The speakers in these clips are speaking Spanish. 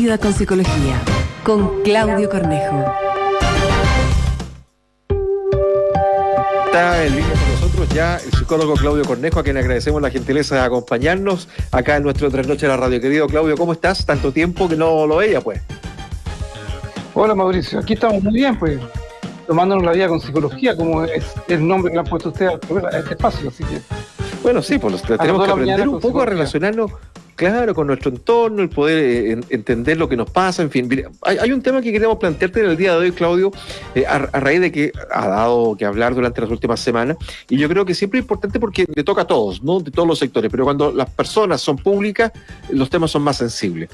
Vida con Psicología, con Claudio Cornejo. Está en línea con nosotros ya el psicólogo Claudio Cornejo, a quien agradecemos la gentileza de acompañarnos acá en nuestro Tres Noches de la Radio. Querido Claudio, ¿cómo estás? Tanto tiempo que no lo veía, pues. Hola Mauricio, aquí estamos muy bien, pues, tomándonos la vida con psicología, como es el nombre que le han puesto ustedes a este espacio, así que... Bueno, sí, pues tenemos que aprender un poco a relacionarnos Claro, con nuestro entorno, el poder eh, entender lo que nos pasa, en fin. hay, un tema que queremos plantearte en el día de hoy, Claudio, eh, a, raíz de que ha dado que hablar durante las últimas semanas, y yo creo que siempre es importante porque le toca a todos, ¿no? De todos los sectores, pero cuando las personas son públicas, los temas son más sensibles.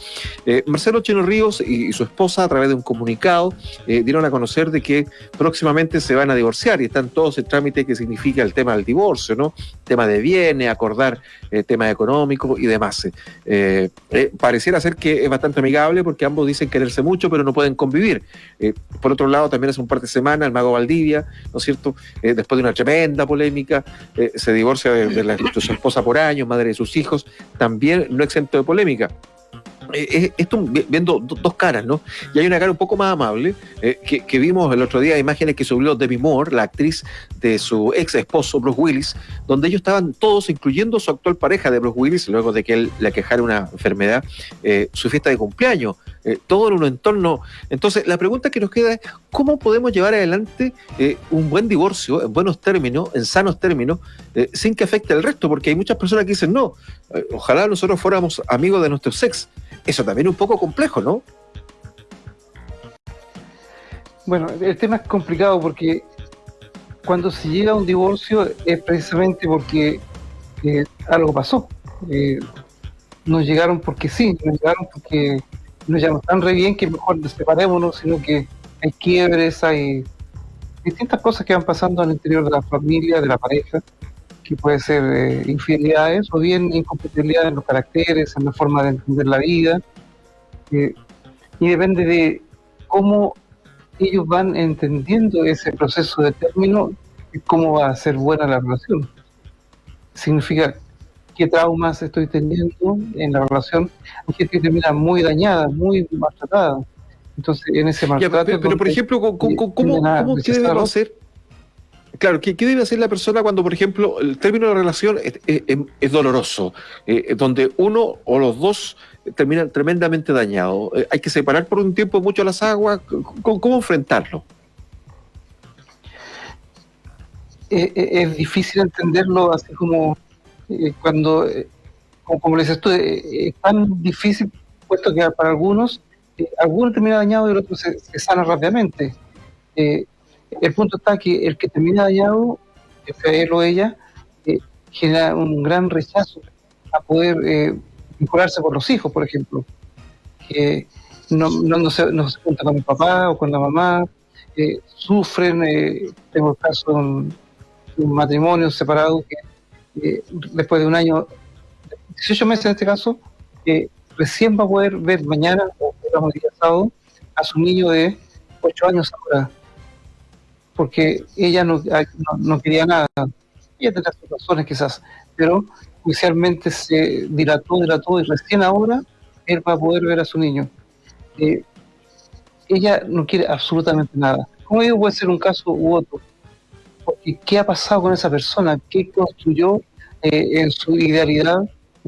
Eh, Marcelo Chino Ríos y, su esposa, a través de un comunicado, dieron a conocer de que próximamente se van a divorciar y están todos el trámite que significa el tema del divorcio, ¿no? Tema de bienes, acordar temas económicos y demás. Eh, eh, pareciera ser que es bastante amigable porque ambos dicen quererse mucho, pero no pueden convivir. Eh, por otro lado, también hace un par de semanas el mago Valdivia, ¿no es cierto? después de una tremenda polémica, se divorcia de, su esposa por años, madre de sus hijos, también no exento de polémica. Eh, esto viendo dos caras, ¿no? Y hay una cara un poco más amable, eh, que, vimos el otro día, imágenes que subió Debbie Moore, la actriz de su ex esposo Bruce Willis, donde ellos estaban todos, incluyendo su actual pareja de Bruce Willis, luego de que él le quejara una enfermedad, eh, su fiesta de cumpleaños, todo en un entorno. Entonces, la pregunta que nos queda es, ¿cómo podemos llevar adelante un buen divorcio en buenos términos, en sanos términos, sin que afecte al resto? Porque hay muchas personas que dicen, no, ojalá nosotros fuéramos amigos de nuestros ex eso también es un poco complejo, ¿no? Bueno, el tema es complicado porque cuando se llega a un divorcio es precisamente porque eh, algo pasó. Eh, no llegaron porque sí, no llegaron porque nos llaman tan re bien que mejor separémonos, sino que hay quiebres, hay distintas cosas que van pasando al interior de la familia, de la pareja, que puede ser eh, infidelidades o bien incompatibilidad en los caracteres, en la forma de entender la vida. Eh, y depende de cómo ellos van entendiendo ese proceso de término y cómo va a ser buena la relación. Significa qué traumas estoy teniendo en la relación. Hay gente que termina muy dañada, muy maltratada. Entonces, en ese maltrato... pero, por ejemplo, ¿cómo, cómo, cómo qué debemos hacer? Claro, ¿qué, debe hacer la persona cuando, por ejemplo, el término de relación es, doloroso, eh, donde uno o los dos terminan tremendamente dañados? Eh, ¿Hay que separar por un tiempo mucho las aguas? ¿Cómo, enfrentarlo? Eh, es difícil entenderlo así como cuando, como, le dices tú, es tan difícil, puesto que para algunos, algunos terminan dañados y el otro se, se sana rápidamente. El punto está que el que termina dañado, él o ella, eh, genera un gran rechazo a poder eh, vincularse con los hijos, por ejemplo. Que no, no, se, no se junta con el papá o con la mamá, eh, sufren, tengo el caso de un, matrimonio separado que después de un año, 18 meses en este caso, recién va a poder ver mañana, o digamos el día sábado, a su niño de 8 años ahora porque ella no, no, quería nada. Ella tendrá sus razones quizás, pero inicialmente se dilató, dilató y recién ahora él va a poder ver a su niño. Eh, ella no quiere absolutamente nada. Como digo, puede ser un caso u otro. Porque ¿qué ha pasado con esa persona? ¿Qué construyó eh, en su idealidad,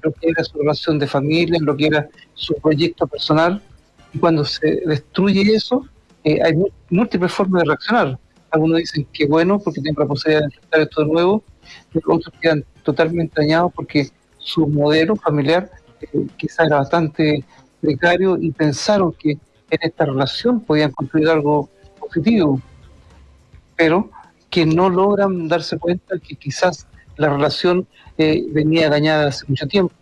lo que era su relación de familia, lo que era su proyecto personal? Y cuando se destruye eso, eh, hay múltiples formas de reaccionar algunos dicen que bueno porque tienen la posibilidad de enfrentar esto de nuevo, pero otros quedan totalmente dañados porque su modelo familiar eh, quizás era bastante precario y pensaron que en esta relación podían construir algo positivo, pero que no logran darse cuenta que quizás la relación eh, venía dañada hace mucho tiempo.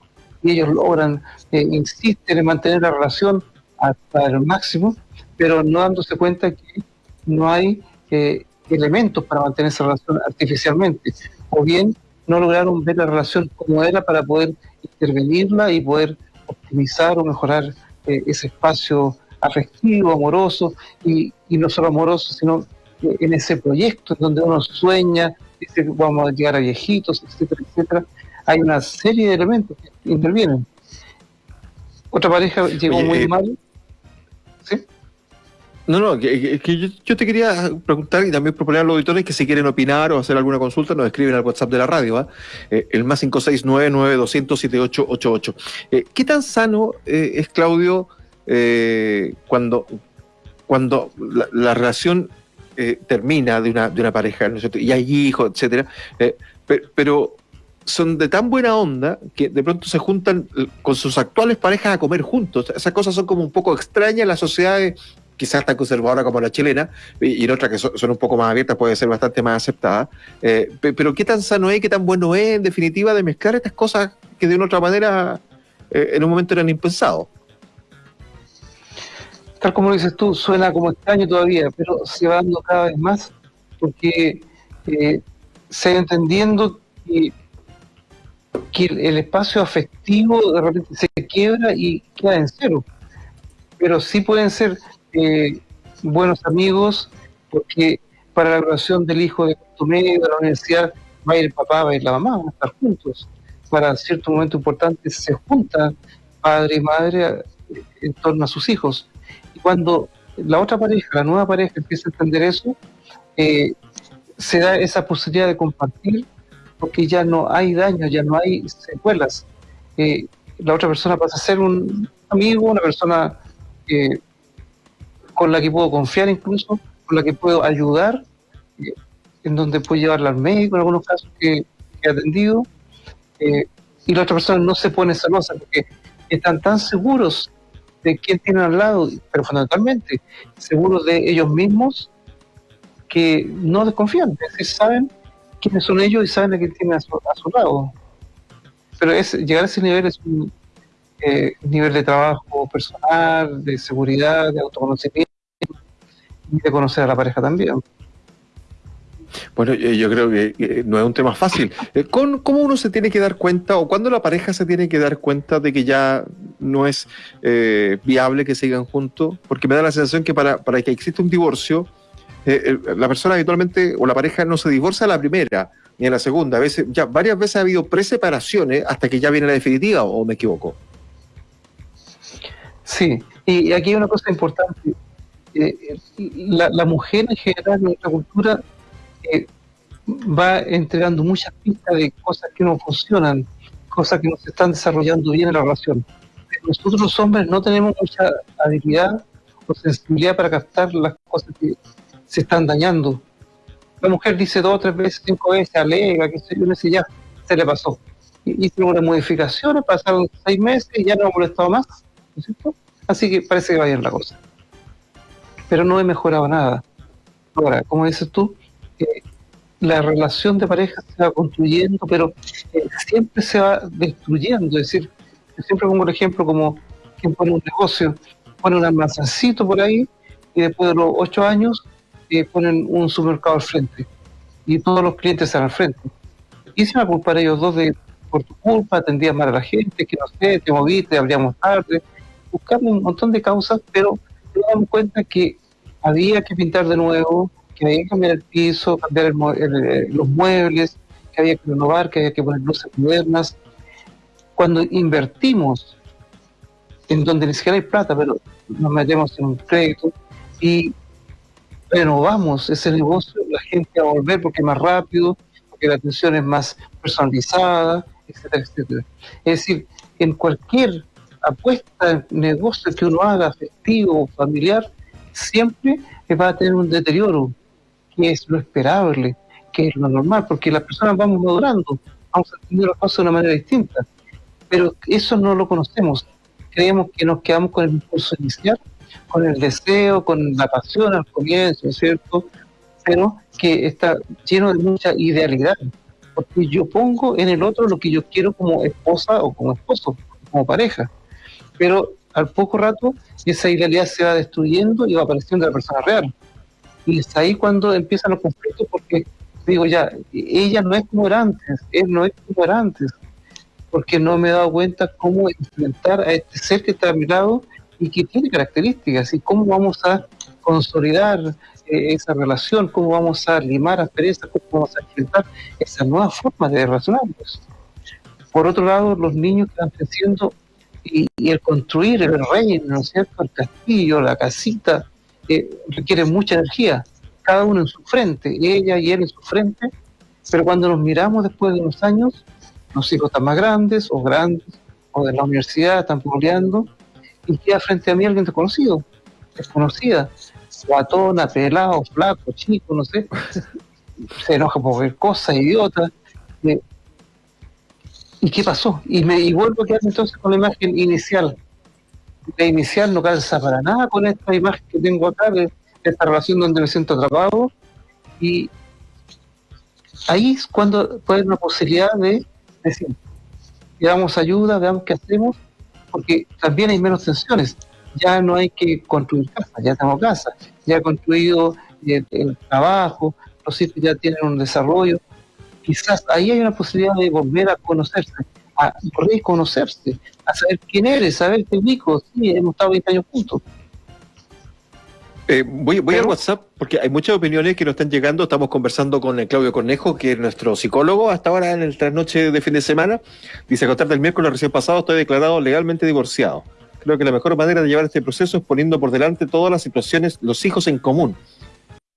Y ellos logran, eh, insisten en mantener la relación hasta el máximo, pero no dándose cuenta que no hay eh, elementos para mantener esa relación artificialmente, o bien no lograron ver la relación como era para poder intervenirla y poder optimizar o mejorar eh, ese espacio afectivo, amoroso, y, no solo amoroso, sino en ese proyecto donde uno sueña, dice que vamos a llegar a viejitos, etcétera, etcétera. Hay una serie de elementos que intervienen. Otra pareja llegó muy eh, mal ¿Sí? No, no, que, yo, te quería preguntar y también proponer a los auditores que si quieren opinar o hacer alguna consulta nos escriben al WhatsApp de la radio, ¿ah? eh, el más 569-9200-7888. Eh, ¿Qué tan sano eh, es, Claudio, cuando, cuando la, relación termina de una, de una pareja y hay hijos, etcétera, pero son de tan buena onda que de pronto se juntan con sus actuales parejas a comer juntos. Esas cosas son como un poco extrañas en las sociedades quizás tan conservadora como la chilena, y, en otras que son, un poco más abiertas puede ser bastante más aceptada. Eh, pero qué tan sano es, qué tan bueno es, en definitiva, de mezclar estas cosas que de una otra manera eh, en un momento eran impensados. Como dices tú, suena como extraño todavía, pero se va dando cada vez más porque eh, se va entendiendo que, el espacio afectivo de repente se quiebra y queda en cero. Pero sí pueden ser eh, buenos amigos, porque para la graduación del hijo de tu medio de la universidad va a ir el papá, va a ir la mamá, van a estar juntos. Para cierto momento importante se juntan padre y madre eh, en torno a sus hijos. Y cuando la otra pareja, la nueva pareja, empieza a entender eso, eh, se da esa posibilidad de compartir porque ya no hay daño, ya no hay secuelas. la otra persona pasa a ser un amigo, una persona eh, con la que puedo confiar incluso, con la que puedo ayudar, eh, en donde puedo llevarla al médico en algunos casos que, he atendido, eh, y la otra persona no se pone celosa porque están tan seguros de quién tienen al lado, pero fundamentalmente seguros de ellos mismos que no desconfían, es decir, saben quiénes son ellos y saben a quién tienen a su, lado. Pero es, llegar a ese nivel es un eh, nivel de trabajo personal, de seguridad, de autoconocimiento y de conocer a la pareja también. Bueno, yo creo que no es un tema fácil. Eh, ¿Cómo uno se tiene que dar cuenta o cuándo la pareja se tiene que dar cuenta de que ya no es eh, viable que sigan juntos? Porque me da la sensación que para, para que exista un divorcio, eh, la persona habitualmente o la pareja no se divorcia a la primera ni a la segunda. A veces, ya varias veces ha habido preseparaciones hasta que ya viene la definitiva, o me equivoco. Sí, y aquí hay una cosa importante. Eh, la, mujer en general en nuestra cultura va entregando muchas pistas de cosas que no funcionan, cosas que no se están desarrollando bien en la relación. nosotros los hombres no tenemos mucha habilidad o sensibilidad para captar las cosas que se están dañando. La mujer dice dos, tres veces, cinco veces, alega, que sé, ya se le pasó. Hice unas modificaciones, pasaron seis meses y ya no ha molestado más Así que parece que va bien la cosa. Pero no he mejorado nada. Ahora, como dices tú, eh, la relación de pareja se va construyendo, pero eh, siempre se va destruyendo. Es decir, yo siempre pongo el ejemplo como quien pone un negocio, pone un almacencito por ahí y después de los ocho años eh, ponen un supermercado al frente y todos los clientes están al frente. Y se va a culpar ellos dos de por tu culpa, atendías mal a la gente, que no sé, te moviste, habríamos tarde, buscamos un montón de causas, pero nos damos cuenta que había que pintar de nuevo, que había que cambiar el piso, cambiar los muebles, que había que renovar, que había que poner luces modernas. Cuando invertimos en donde ni siquiera hay plata, pero nos metemos en un crédito y renovamos ese negocio, la gente va a volver porque es más rápido, porque la atención es más personalizada, etcétera, etcétera. Es decir, en cualquier apuesta negocio que uno haga, afectivo, familiar, siempre va a tener un deterioro, que es lo esperable, que es lo normal, porque las personas vamos madurando, vamos entender las cosas de una manera distinta. Pero eso no lo conocemos. Creemos que nos quedamos con el impulso inicial, con el deseo, con la pasión al comienzo, ¿cierto? Pero que está lleno de mucha idealidad, porque yo pongo en el otro lo que yo quiero como esposa o como esposo, como pareja pero al poco rato esa idealidad se va destruyendo y va apareciendo la persona real. Y es ahí cuando empiezan los conflictos porque digo ya, ella no es como era antes, él no es como era antes, porque no me he dado cuenta cómo enfrentar a este ser que está a mi lado y que tiene características y cómo vamos a consolidar eh, esa relación, cómo vamos a limar asperezas, cómo vamos a enfrentar esa nueva forma de relacionarnos. Por otro lado, los niños que van creciendo y, el construir el reino, ¿no es cierto? El castillo, la casita, eh, requiere mucha energía, cada uno en su frente, ella y él en su frente, pero cuando nos miramos después de unos años, los hijos están más grandes o grandes, o de la universidad están peleando, y queda frente a mí alguien desconocido, desconocida, guatona, pelado, flaco, chico, no sé, se enoja por ver cosas, idiota. ¿Y qué pasó? Y, me, y vuelvo a quedar entonces con la imagen inicial. La inicial no calza para nada con esta imagen que tengo acá, de esta relación donde me siento atrapado. Y ahí es cuando puede haber una posibilidad de decir, damos ayuda, veamos qué hacemos, porque también hay menos tensiones. Ya no hay que construir casa, ya tenemos casa, ya he construido eh, el trabajo, los hijos ya tienen un desarrollo, quizás ahí hay una posibilidad de volver a conocerse, a reconocerse, a saber quién eres, saber qué ubico, sí, hemos estado 20 años juntos. Eh, voy, voy al WhatsApp porque hay muchas opiniones que nos están llegando. Estamos conversando con el Claudio Cornejo, que es nuestro psicólogo hasta ahora en el trasnoche de fin de semana. Dice, a contar del miércoles recién pasado estoy declarado legalmente divorciado. Creo que la mejor manera de llevar este proceso es poniendo por delante todas las situaciones, los hijos en común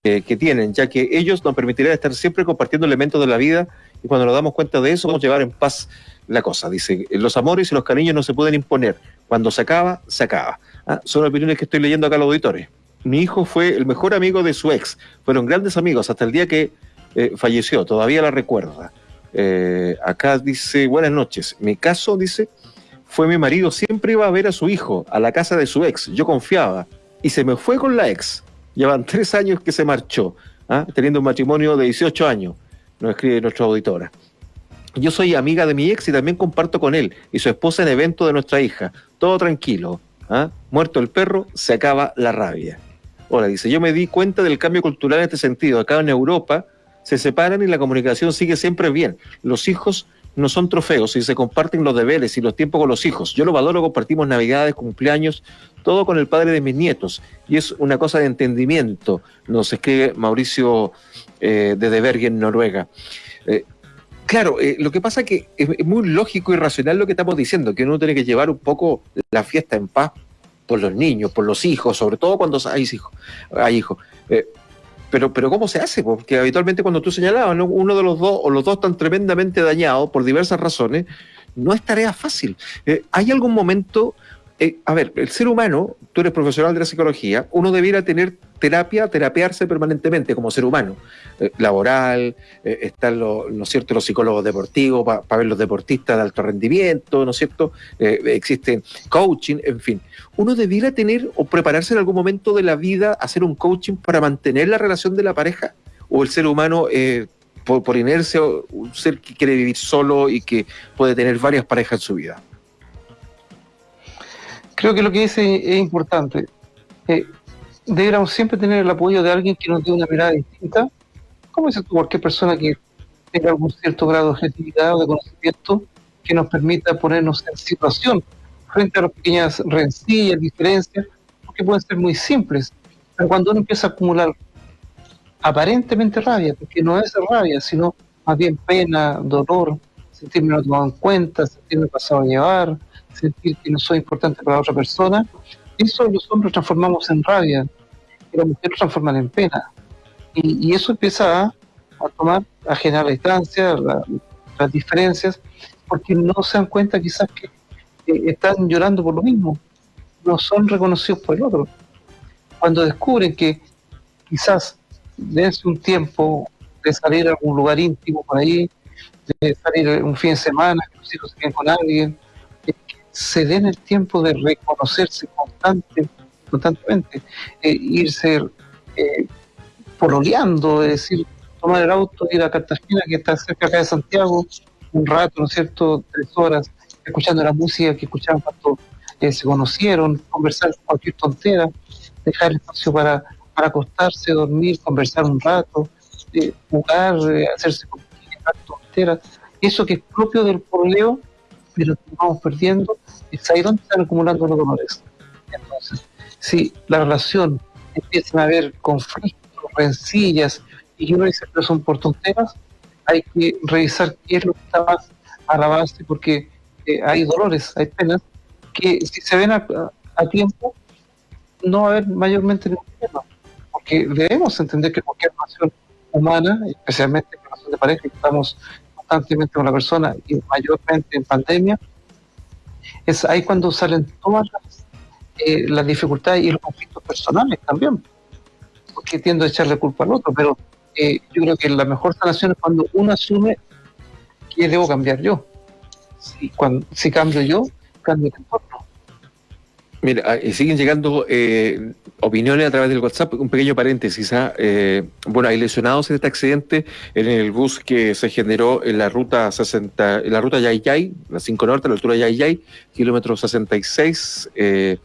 eh, que tienen, ya que ellos nos permitirán estar siempre compartiendo elementos de la vida y cuando nos damos cuenta de eso, vamos a llevar en paz la cosa. Dice, los amores y los cariños no se pueden imponer. Cuando se acaba, se acaba. Ah, son opiniones que estoy leyendo acá a los auditores. Mi hijo fue el mejor amigo de su ex. Fueron grandes amigos hasta el día que eh, falleció. Todavía la recuerda. Eh, acá dice, buenas noches. Mi caso, dice, fue mi marido. Siempre iba a ver a su hijo a la casa de su ex. Yo confiaba. Y se me fue con la ex. Llevan tres años que se marchó, ¿ah? teniendo un matrimonio de 18 años, nos escribe nuestra auditora. Yo soy amiga de mi ex y también comparto con él y su esposa en evento de nuestra hija. Todo tranquilo. ¿ah? Muerto el perro, se acaba la rabia. Ahora dice, yo me di cuenta del cambio cultural en este sentido. Acá en Europa se separan y la comunicación sigue siempre bien. Los hijos no son trofeos y se comparten los deberes y los tiempos con los hijos. Yo lo valoro, compartimos navidades, cumpleaños, todo con el padre de mis nietos. Y es una cosa de entendimiento, nos escribe Mauricio eh, de Deberg en Noruega. Eh, claro, eh, lo que pasa es que es, muy lógico y racional lo que estamos diciendo, que uno tiene que llevar un poco la fiesta en paz por los niños, por los hijos, sobre todo cuando hay hijos. Hijos. Pero, pero ¿cómo se hace? Porque habitualmente cuando tú señalabas, uno de los dos o los dos están tremendamente dañados por diversas razones, no es tarea fácil. ¿Hay algún momento eh, a ver, el ser humano, tú eres profesional de la psicología, uno debiera tener terapia, terapiarse permanentemente como ser humano, eh, laboral, eh, están los, ¿no cierto? los psicólogos deportivos para ver los deportistas de alto rendimiento, ¿no es cierto? existe coaching, en fin. Uno debiera tener o prepararse en algún momento de la vida hacer un coaching para mantener la relación de la pareja, o el ser humano por, por inercia, un ser que quiere vivir solo y que puede tener varias parejas en su vida creo que lo que dice es importante. Eh, deberíamos siempre tener el apoyo de alguien que nos dé una mirada distinta, como dice cualquier persona que tenga algún cierto grado de objetividad o de conocimiento que nos permita ponernos en situación frente a las pequeñas rencillas, diferencias, porque pueden ser muy simples, pero cuando uno empieza a acumular aparentemente rabia, porque no es rabia, sino más bien pena, dolor, sentirme no tomado en cuenta, sentirme pasado a llevar, sentir que no soy importante para otra persona, eso los hombres transformamos en rabia y las mujeres transforman en pena. Y, eso empieza a, tomar, a generar la distancia, las diferencias, porque no se dan cuenta quizás que están llorando por lo mismo, no son reconocidos por el otro. Cuando descubren que quizás dense un tiempo de salir a algún lugar íntimo por ahí, de salir un fin de semana, que los hijos se queden con alguien, se den el tiempo de reconocerse constante, constantemente, eh, irse eh, pololeando, es decir, tomar el auto, ir a Cartagena, que está cerca acá de Santiago, un rato, ¿no es cierto?, tres horas, escuchando la música que escuchaban cuando eh, se conocieron, conversar cualquier tontera, dejar espacio para, para acostarse, dormir, conversar un rato, eh, jugar, hacerse tonteras, eso que es propio del pololeo pero vamos perdiendo, es ahí donde están acumulando los dolores. Entonces, si la relación empieza a haber conflictos, rencillas, y uno dice que son por tonteras, hay que revisar qué es lo que está más a la base, porque eh, hay dolores, hay penas que si se ven a, tiempo, no va a haber mayormente ningún problema. Porque debemos entender que cualquier relación humana, especialmente en relación de pareja, estamos constantemente con la persona y mayormente en pandemia, es ahí cuando salen todas las, eh, las dificultades y los conflictos personales también. Porque tiendo a echarle culpa al otro, pero eh, yo creo que la mejor sanación es cuando uno asume que debo cambiar yo. Si, cuando, si cambio yo, cambio el entorno. Mira, ah, siguen llegando eh, opiniones a través del WhatsApp. Un pequeño paréntesis. ¿ah? Eh, bueno, hay lesionados en este accidente en el bus que se generó en la ruta 60, en la ruta Yayay, la 5 Norte, a la altura de Yayay, kilómetro 66. Eh,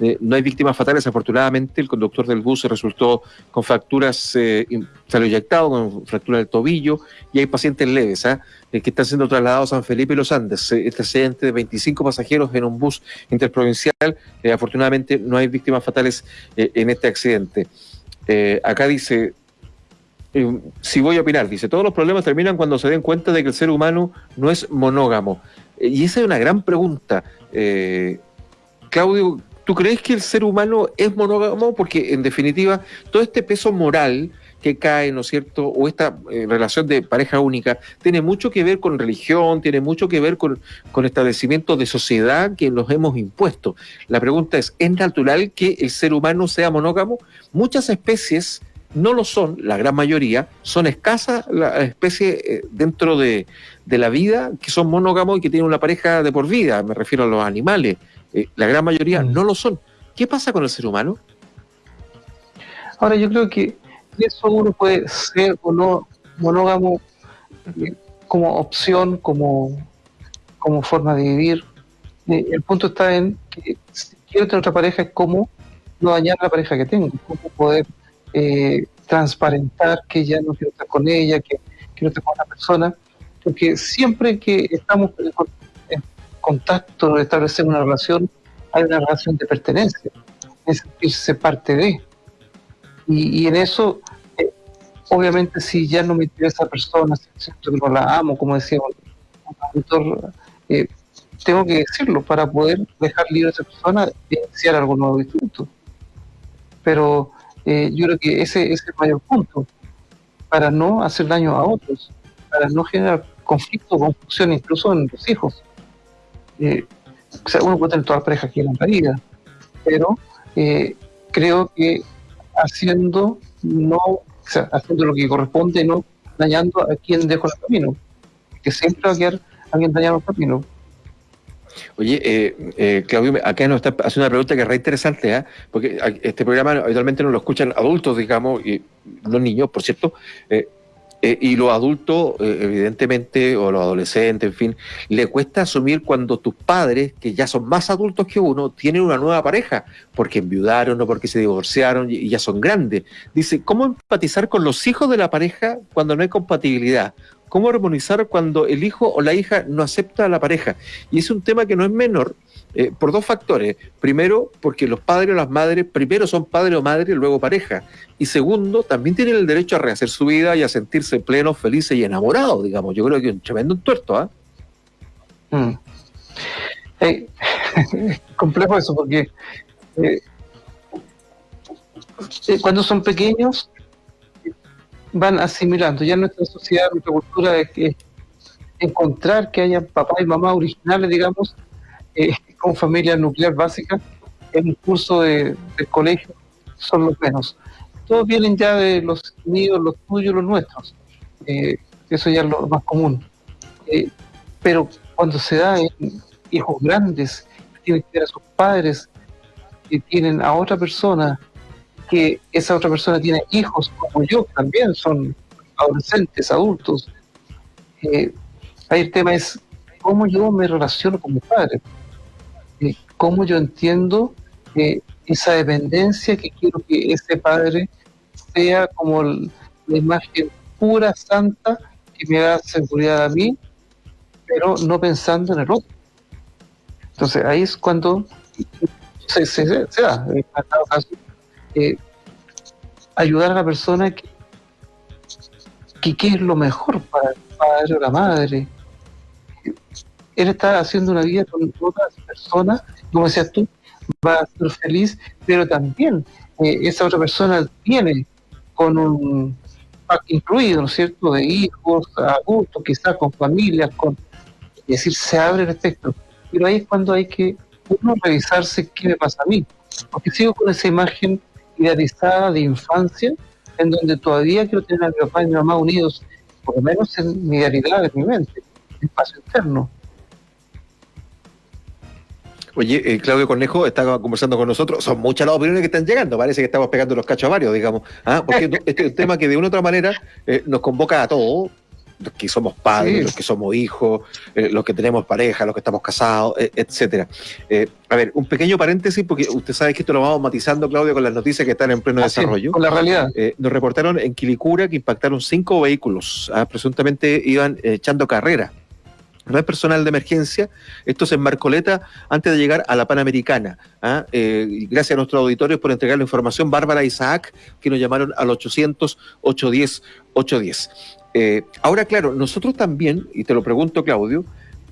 eh, no hay víctimas fatales, afortunadamente. El conductor del bus resultó con fracturas, eh, salió inyectado con fractura del tobillo y hay pacientes leves ¿ah? eh, que están siendo trasladados a San Felipe y los Andes. Este accidente de 25 pasajeros en un bus interprovincial, afortunadamente no hay víctimas fatales en este accidente. acá dice, si voy a opinar, dice, todos los problemas terminan cuando se den cuenta de que el ser humano no es monógamo. y esa es una gran pregunta. Claudio, ¿Tú crees que el ser humano es monógamo? Porque en definitiva, todo este peso moral que cae, ¿no es cierto? O esta eh, relación de pareja única, tiene mucho que ver con religión, tiene mucho que ver con, establecimientos de sociedad que nos hemos impuesto. La pregunta es, ¿es natural que el ser humano sea monógamo? Muchas especies no lo son, la gran mayoría, son escasas las especies eh, dentro de, de la vida que son monógamos y que tienen una pareja de por vida, me refiero a los animales eh, la gran mayoría mm. no lo son. ¿Qué pasa con el ser humano? Ahora, yo creo que eso uno puede ser o no monógamo eh, como opción, como, como forma de vivir. Eh, el punto está en que si quiero tener otra pareja es cómo no dañar la pareja que tengo, cómo poder transparentar que ya no quiero estar con ella, que quiero estar con otra persona, porque siempre que estamos contacto, establecer una relación, hay una relación de pertenencia, es sentirse parte de. Y, en eso, eh, obviamente, si ya no me interesa esa persona, si siento que no la amo, como decía un eh, tengo que decirlo para poder dejar libre a esa persona y iniciar algo nuevo distinto. Pero eh, yo creo que ese, ese es el mayor punto, para no hacer daño a otros, para no generar conflicto, confusión, incluso en los hijos. Eh, uno puede tener toda la pareja que en la vida, pero eh, creo que haciendo no, o sea, haciendo lo que corresponde, no dañando a quien dejó el camino, que siempre va a quedar alguien dañado el camino. Oye, eh, eh, Claudio, acá nos está haciendo una pregunta que es re interesante, ¿eh? porque este programa habitualmente no lo escuchan adultos, digamos, y no niños, por cierto, eh, y los adultos, eh, evidentemente, o los adolescentes, en fin, le cuesta asumir cuando tus padres, que ya son más adultos que uno, tienen una nueva pareja, porque enviudaron o porque se divorciaron y, ya son grandes. Dice, ¿cómo empatizar con los hijos de la pareja cuando no hay compatibilidad? ¿Cómo armonizar cuando el hijo o la hija no acepta a la pareja? Y es un tema que no es menor, eh, por dos factores. Primero, porque los padres o las madres primero son padre o madre y luego pareja. Y segundo, también tienen el derecho a rehacer su vida y a sentirse plenos, felices y enamorados, digamos. Yo creo que es un tremendo tuerto, ¿ah? Mm. complejo eso, porque eh, eh, cuando son pequeños van asimilando. Ya nuestra sociedad, nuestra cultura es que encontrar que haya papá y mamá originales, digamos, eh, con familia nuclear básica, en un curso de, colegio, son los menos. Todos vienen ya de los míos, los tuyos, los nuestros. Eh, eso ya es lo más común. Eh, pero cuando se da en hijos grandes, tienen que ver a sus padres, que tienen a otra persona, que esa otra persona tiene hijos como yo, también son adolescentes, adultos. Eh, ahí el tema es cómo yo me relaciono con mi padre, eh, cómo yo entiendo eh, esa dependencia que quiero que ese padre sea como la imagen pura, santa, que me da seguridad a mí, pero no pensando en el otro. Entonces ahí es cuando se, se, da, en caso, eh, ayudar a la persona que, que, es lo mejor para el padre o la madre. él está haciendo una vida con otras personas, como decías tú, va a ser feliz, pero también eh, esa otra persona tiene con un pack incluido, ¿no es cierto?, de hijos, adultos, quizás con familias, con, es decir, se abre el espectro. Pero ahí es cuando hay que uno revisarse qué me pasa a mí, porque sigo con esa imagen idealizada de infancia, en donde todavía quiero tener a mi papá y mi mamá unidos, por lo menos en mi realidad, en mi mente, en espacio interno. Oye, eh, Claudio Cornejo estaba conversando con nosotros. Son muchas las opiniones que están llegando. Parece que estamos pegando los cachos a varios, digamos. ¿ah? Porque este es un tema que de una u otra manera eh, nos convoca a todos, los que somos padres, los que somos hijos, eh, los que tenemos pareja, los que estamos casados, etcétera. a ver, un pequeño paréntesis, porque usted sabe que esto lo vamos matizando, Claudio, con las noticias que están en pleno desarrollo. Con la realidad. nos reportaron en Quilicura que impactaron cinco vehículos. ¿ah? presuntamente iban echando carrera no es personal de emergencia, esto es en Marcoleta antes de llegar a la Panamericana. ¿ah? Eh, gracias a nuestros auditores por entregar la información. Bárbara Isaac, que nos llamaron al 800-810-810. Eh, ahora, claro, nosotros también, y te lo pregunto, Claudio,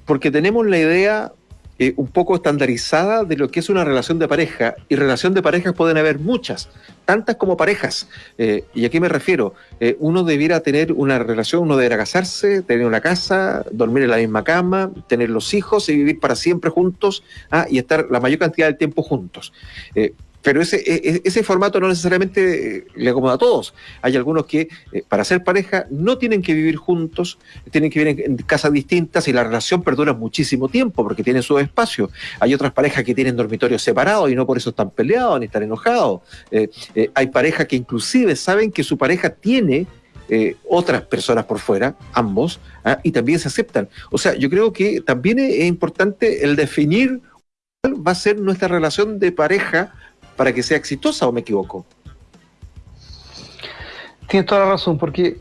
porque tenemos la idea eh, un poco estandarizada de lo que es una relación de pareja, y relación de parejas pueden haber muchas, tantas como parejas. Eh, ¿Y a qué me refiero? Uno debiera tener una relación, uno debiera casarse, tener una casa, dormir en la misma cama, tener los hijos y vivir para siempre juntos ah, y estar la mayor cantidad del tiempo juntos. Pero ese, e, e, ese formato no necesariamente eh, le acomoda a todos. Hay algunos que eh, para ser pareja no tienen que vivir juntos, tienen que vivir en, casas distintas y la relación perdura muchísimo tiempo porque tienen su espacio. Hay otras parejas que tienen dormitorios separados y no por eso están peleados ni están enojados. Eh, hay parejas que inclusive saben que su pareja tiene otras personas por fuera, ambos, ¿ah? y también se aceptan. O sea, yo creo que también es importante el definir cuál va a ser nuestra relación de pareja para que sea exitosa o me equivoco? Tienes toda la razón, porque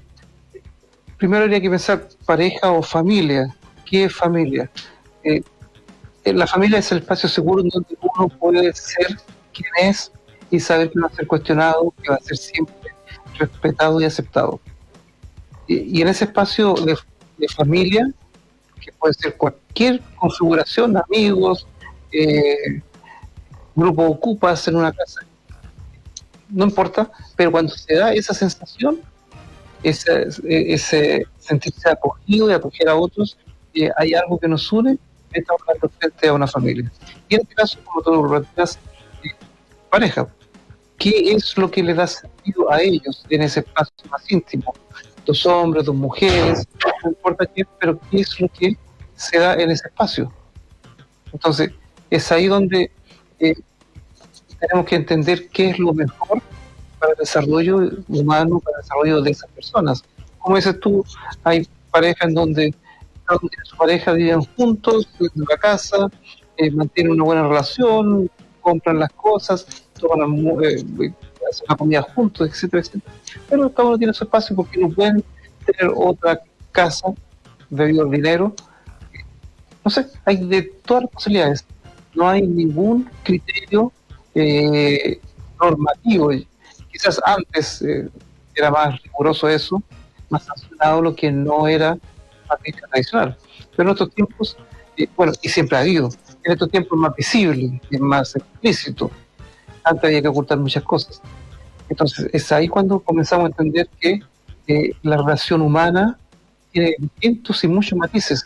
primero habría que pensar pareja o familia. ¿Qué es familia? Eh, la familia es el espacio seguro donde uno puede ser quien es y saber que no va a ser cuestionado, que va a ser siempre respetado y aceptado. Y, en ese espacio de, familia, que puede ser cualquier configuración, amigos, eh, grupo ocupas en una casa, no importa, pero cuando se da esa sensación, ese, ese sentirse acogido y acoger a otros, eh, hay algo que nos une, estamos frente a una familia. Y en este caso, como tú lo planteas, eh, pareja. ¿Qué es lo que le da sentido a ellos en ese espacio más íntimo? Dos hombres, dos mujeres, no importa qué, pero ¿qué es lo que se da en ese espacio? Entonces, es ahí donde eh, tenemos que entender qué es lo mejor para el desarrollo humano, para el desarrollo de esas personas. Como dices tú, hay parejas en donde su pareja viven juntos en la casa, eh, mantienen una buena relación, compran las cosas, toman eh, hacen la comida juntos, etcétera, etcétera. Pero cada uno tiene su espacio porque no pueden tener otra casa debido al dinero. No sé, hay de todas las posibilidades no hay ningún criterio eh, normativo. Quizás antes eh, era más riguroso eso, más sancionado lo que no era matrimonio tradicional. Pero en estos tiempos, eh, bueno, y siempre ha habido, en estos tiempos es más visible, es más explícito. Antes había que ocultar muchas cosas. Entonces, es ahí cuando comenzamos a entender que la relación humana tiene distintos y muchos matices.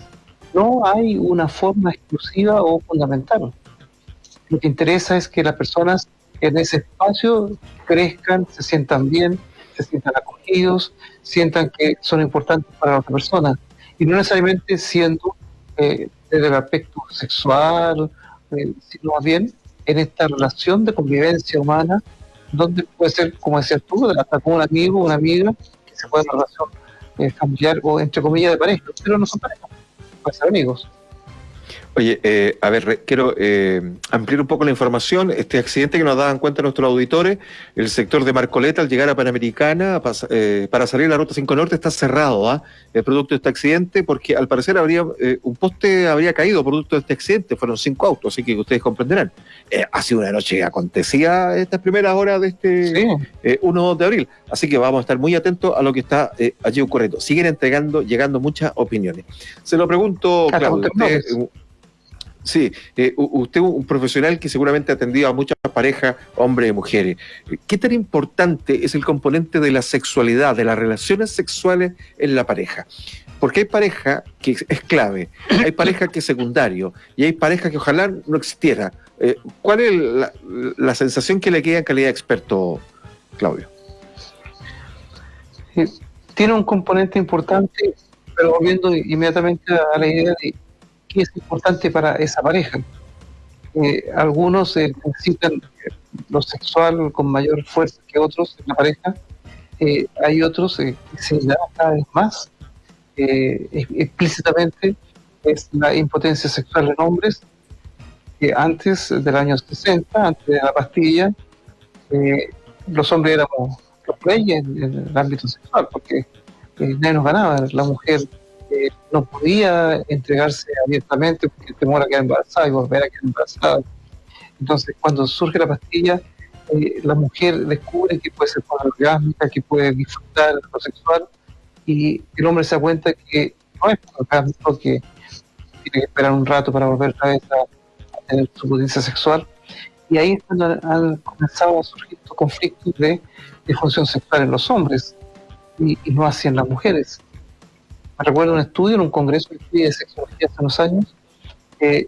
No hay una forma exclusiva o fundamental. Lo que interesa es que las personas en ese espacio crezcan, se sientan bien, se sientan acogidos, sientan que son importantes para la otra persona. Y no necesariamente siendo eh, desde el aspecto sexual, eh, sino más bien en esta relación de convivencia humana, donde puede ser, como decías tú, hasta con un amigo, una amiga, que se puede una relación eh, familiar o entre comillas de pareja, pero no son parejas, pueden ser amigos. Oye, eh, a ver, quiero eh, ampliar un poco la información. Este accidente que nos daban cuenta nuestros auditores, el sector de Marcoleta al llegar a Panamericana eh, para salir a la Ruta 5 Norte está cerrado, ¿ah? El producto de este accidente, porque al parecer habría un poste habría caído producto de este accidente, fueron cinco autos, así que ustedes comprenderán. ha sido una noche que acontecía estas primeras horas de este 1 de abril, así que vamos a estar muy atentos a lo que está allí ocurriendo. Siguen entregando, llegando muchas opiniones. Se lo pregunto, Claudio, Sí, eh, usted un profesional que seguramente ha atendido a muchas parejas, hombres y mujeres. ¿Qué tan importante es el componente de la sexualidad, de las relaciones sexuales en la pareja? Porque hay pareja que es clave, hay pareja que es secundario y hay pareja que ojalá no existiera. Eh, ¿Cuál es la, sensación que le queda en calidad de experto, Claudio? Tiene un componente importante, pero volviendo inmediatamente a la idea de qué es importante para esa pareja. Eh, algunos eh, necesitan lo sexual con mayor fuerza que otros en la pareja. Eh, hay otros que se da cada vez más explícitamente es la impotencia sexual en hombres que antes del año 60, antes de la pastilla, los hombres éramos los reyes en, el ámbito sexual porque nadie nos ganaba, la mujer no podía entregarse abiertamente porque temor a quedar embarazada y volver a quedar embarazada. Entonces, cuando surge la pastilla, eh, la mujer descubre que puede ser orgásmica, que puede disfrutar lo sexual, y el hombre se da cuenta que no es orgásmico, que tiene que esperar un rato para volver otra vez a, tener su potencia sexual. Y ahí es cuando han, comenzado a surgir estos conflictos de, función sexual en los hombres y no así en las mujeres recuerdo un estudio en un congreso de sexología hace unos años, que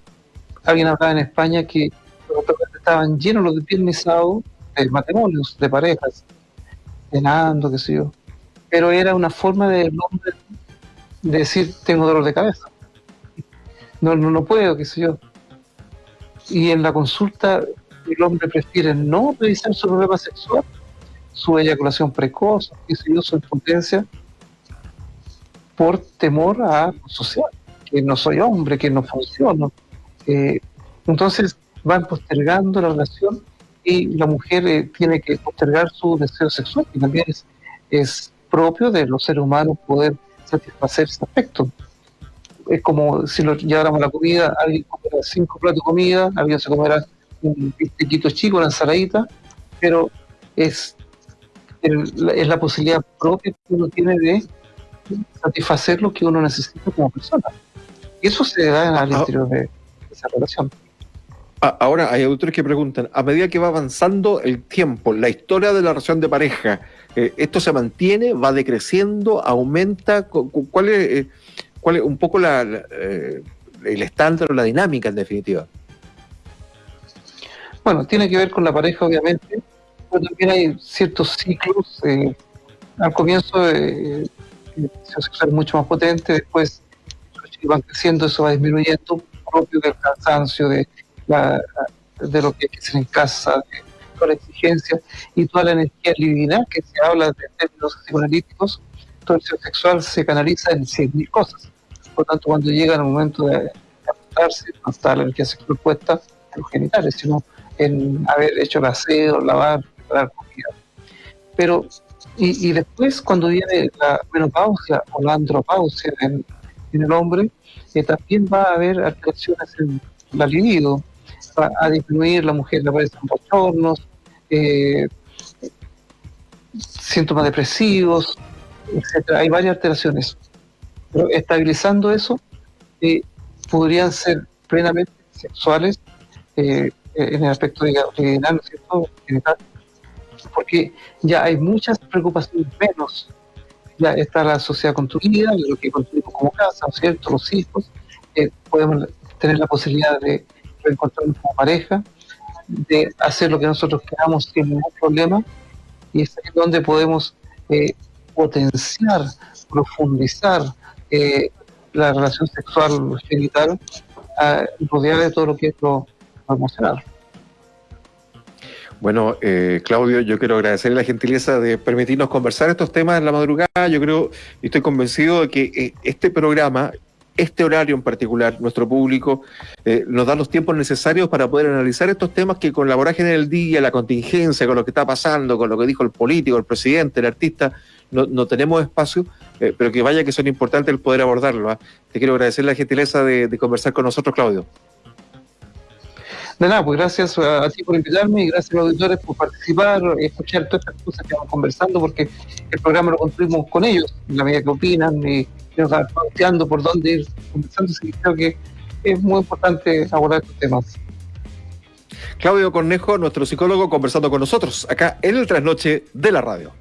alguien hablaba en España que los estaban llenos de piel de matrimonios, de parejas, cenando, qué sé yo. Pero era una forma de, de decir, tengo dolor de cabeza. No, no, no puedo, qué sé yo. Y en la consulta el hombre prefiere no revisar su problema sexual, su eyaculación precoz, su impotencia, por temor a social, que no soy hombre, que no funciono. Eh, entonces van postergando la relación y la mujer eh, tiene que postergar su deseo sexual, que también es, es propio de los seres humanos poder satisfacer ese aspecto. Es como si lo lleváramos la comida, alguien comerá cinco platos de comida, alguien se comerá un bistequito chico, una ensaladita, pero es, es la posibilidad propia que uno tiene de satisfacer lo que uno necesita como persona. Y eso se da al ah, interior de esa relación. Ah, ahora hay autores que preguntan, a medida que va avanzando el tiempo, la historia de la relación de pareja, eh, ¿esto se mantiene, va decreciendo, aumenta? ¿Cuál es, eh, cuál es un poco la, eh, el estándar o la dinámica en definitiva? Bueno, tiene que ver con la pareja obviamente, pero también hay ciertos ciclos. al comienzo sexual mucho más potente, después van creciendo, eso va disminuyendo, propio del cansancio, de, la, de lo que hay que hacer en casa, de toda la exigencia y toda la energía libidinal que se habla de términos psicoanalíticos, todo el sexual se canaliza en 100.000 cosas. Por lo tanto, cuando llega el momento de acostarse, no está la energía sexual puesta en los genitales, sino en haber hecho el aseo, lavar, preparar comida. Pero y, después, cuando viene la menopausia o la andropausia en, el hombre, eh, también va a haber alteraciones en la libido, va a disminuir, la mujer le aparecen bochornos, eh, síntomas depresivos, etcétera. Hay varias alteraciones. Pero estabilizando eso, eh, podrían ser plenamente sexuales en el aspecto de, ¿no cierto? Porque ya hay muchas preocupaciones menos. Ya está la sociedad construida, lo que construimos como casa, cierto? Los hijos, eh, podemos tener la posibilidad de reencontrarnos como pareja, de hacer lo que nosotros queramos sin ningún problema, y es ahí donde podemos eh, potenciar, profundizar eh, la relación sexual genital, rodeada de todo lo que es lo emocional. Bueno, eh, Claudio, yo quiero agradecerle la gentileza de permitirnos conversar estos temas en la madrugada. Yo creo y estoy convencido de que eh, este programa este horario en particular, nuestro público, eh, nos da los tiempos necesarios para poder analizar estos temas que con la vorágine del día, la contingencia, con lo que está pasando, con lo que dijo el político, el presidente, el artista, no, tenemos espacio, eh, pero que vaya que son importantes el poder abordarlo. ¿ah? Te quiero agradecer la gentileza de conversar con nosotros, Claudio. De nada, pues gracias a, ti por invitarme y gracias a los auditores por participar y escuchar todas estas cosas que vamos conversando, porque el programa lo construimos con ellos, en la medida que opinan y, nos van planteando por dónde ir conversando. Así que creo que es muy importante abordar estos temas. Claudio Cornejo, nuestro psicólogo, conversando con nosotros acá en el trasnoche de la radio.